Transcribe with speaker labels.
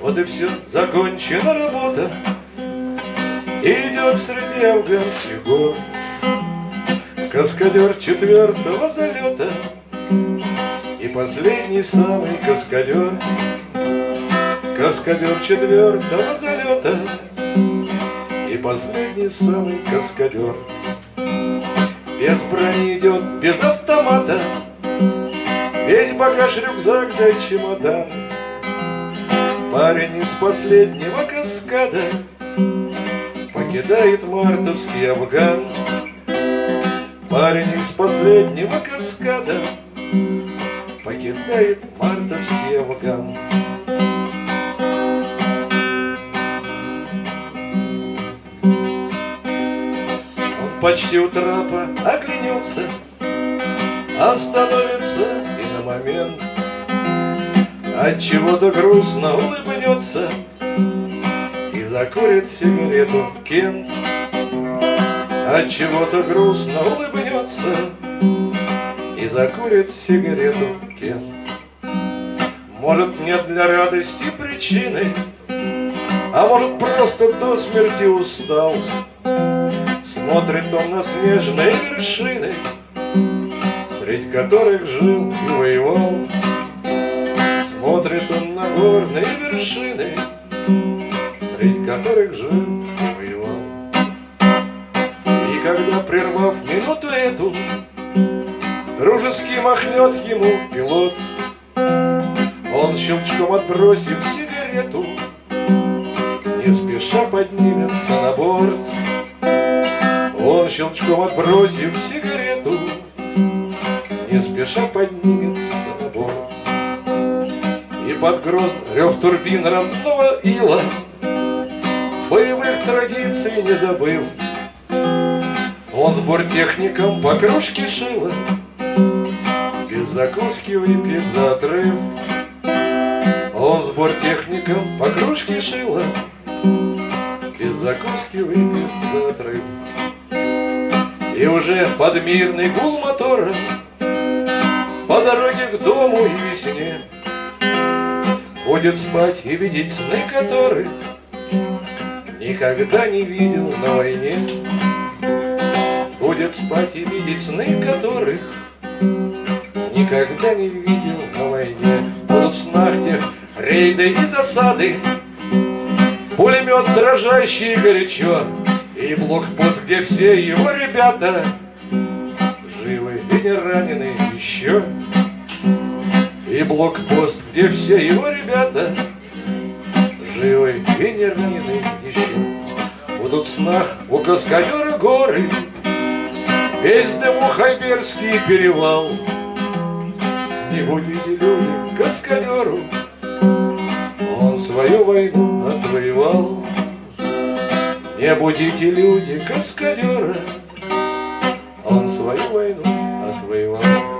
Speaker 1: Вот и все, закончена работа. Идет среди афганских гор Каскадер четвертого залета И последний самый каскадер Каскадер четвертого залета И последний самый каскадер Без брони идет, без автомата багаж, рюкзак да чемодан. Парень из последнего каскада Покидает мартовский Афган. Парень из последнего каскада Покидает мартовский Афган. Он почти у трапа оглянется Остановится момент. От чего-то грустно улыбнется И закурит сигарету Кент. От чего-то грустно улыбнется И закурит сигарету Кент. Может нет для радости причины А может просто до смерти устал. Смотрит он на снежные вершины Среди которых жил и воевал. Смотрит он на горные вершины Среди которых жил и воевал. И когда, прервав минуту эту Дружески махнет ему пилот Он щелчком отбросив сигарету Не спеша поднимется на борт. Он щелчком отбросив сигарету спеша поднимется борт И под грозный рев турбин родного ила. Боевых традиций не забыв. Он с бортехником по кружке шила. Без закуски выпьет за отрыв. Он с бортехником по кружке шила. Без закуски выпьет за отрыв. И уже под мирный гул мотора По дороге к дому и весне. Будет спать и видеть сны, которых Никогда не видел на войне. Будет спать и видеть сны, которых Никогда не видел на войне. Будут в снах тех рейды и засады Пулемет дрожащий горячо И блокпост, где все его ребята Живы и не ранены еще. И блокпост, где все его ребята Живы и не ранены еще. Будут в снах у каскадера горы Весь дыму Хайберский перевал. Не будете люди каскадеру Он свою войну отвоевал. Не будите люди каскадера Он свою войну отвоевал